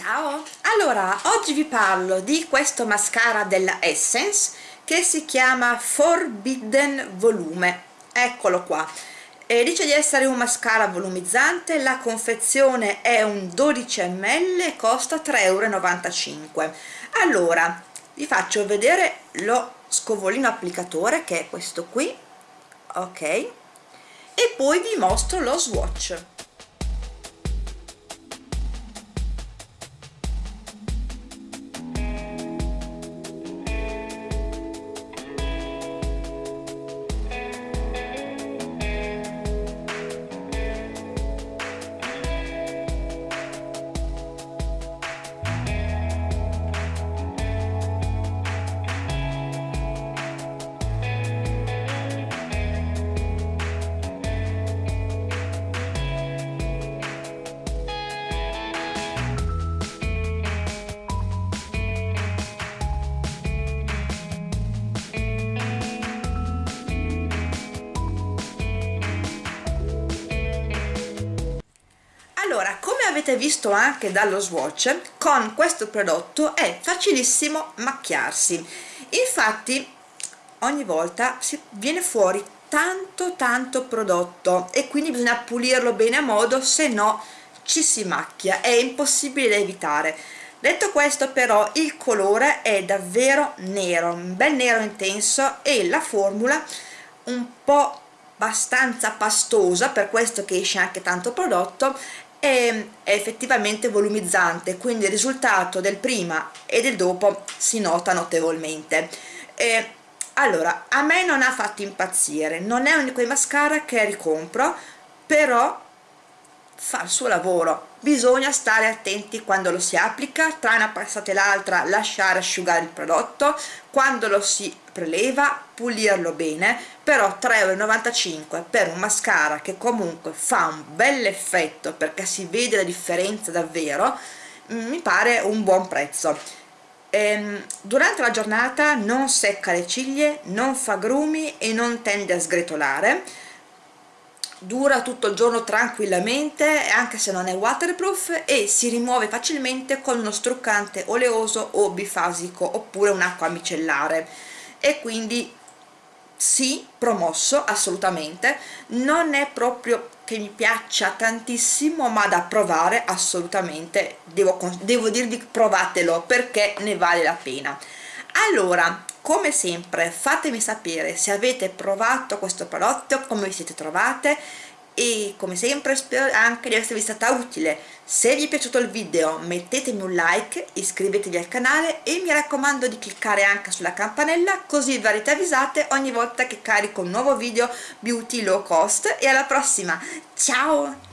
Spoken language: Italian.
Ciao! Allora, oggi vi parlo di questo mascara della Essence che si chiama Forbidden Volume. Eccolo qua. E dice di essere un mascara volumizzante, la confezione è un 12 ml e costa 3,95 euro. Allora, vi faccio vedere lo scovolino applicatore che è questo qui, ok? E poi vi mostro lo swatch. Allora come avete visto anche dallo swatch con questo prodotto è facilissimo macchiarsi. Infatti ogni volta viene fuori tanto tanto prodotto e quindi bisogna pulirlo bene a modo se no ci si macchia è impossibile da evitare. Detto questo però il colore è davvero nero un bel nero intenso e la formula un po' abbastanza pastosa per questo che esce anche tanto prodotto è effettivamente volumizzante quindi il risultato del prima e del dopo si nota notevolmente. E allora a me non ha fatto impazzire non è uno di quei mascara che ricompro però fa il suo lavoro. Bisogna stare attenti quando lo si applica tra una passata e l'altra lasciare asciugare il prodotto quando lo si preleva pulirlo bene però 3,95€ per un mascara che comunque fa un bel effetto perché si vede la differenza davvero mi pare un buon prezzo. Ehm, durante la giornata non secca le ciglia non fa grumi e non tende a sgretolare dura tutto il giorno tranquillamente anche se non è waterproof e si rimuove facilmente con uno struccante oleoso o bifasico oppure un'acqua micellare. E quindi sì, promosso assolutamente. Non è proprio che mi piaccia tantissimo ma da provare assolutamente. Devo, devo dirvi provatelo perché ne vale la pena. Allora come sempre fatemi sapere se avete provato questo prodotto come vi siete trovate e come sempre spero anche di esservi stata utile. Se vi è piaciuto il video mettetemi un like iscrivetevi al canale e mi raccomando di cliccare anche sulla campanella così verrete avvisate ogni volta che carico un nuovo video beauty low cost. E alla prossima. Ciao